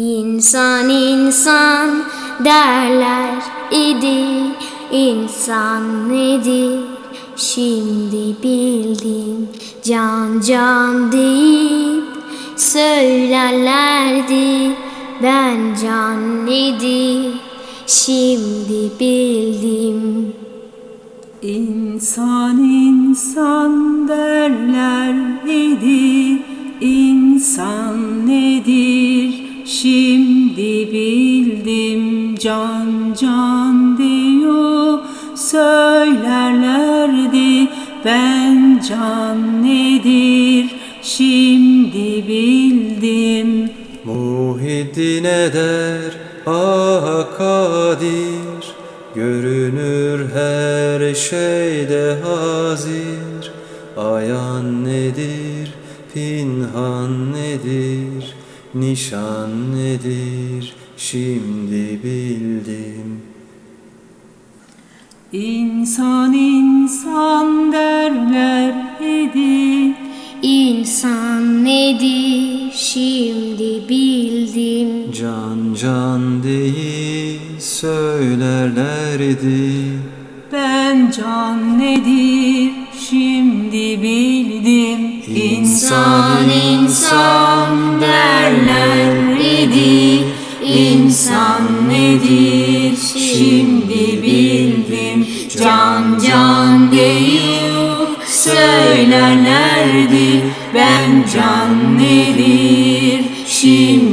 İnsan insan derler idi İnsan nedir? Şimdi bildim Can can deyip söylerlerdi. Ben can nedir? Şimdi bildim. İnsan insan derler idi İnsan nedir şimdi bildim Can can diyor söylerlerdi Ben can nedir? Şimdi bildim. Muhiddin eder ah kadir Görünür her şeyde hazir. Ayan nedir, pinhan nedir Nişan nedir, şimdi bildim. İnsan insan derler idi İnsan nedir? Şimdi bildim. Can can değil söylerlerdi. Ben can nedir İnsan insan derler idi. İnsan nedir? Şimdi bildim. Can can deyip söylerlerdi. Ben can nedir? Şimdi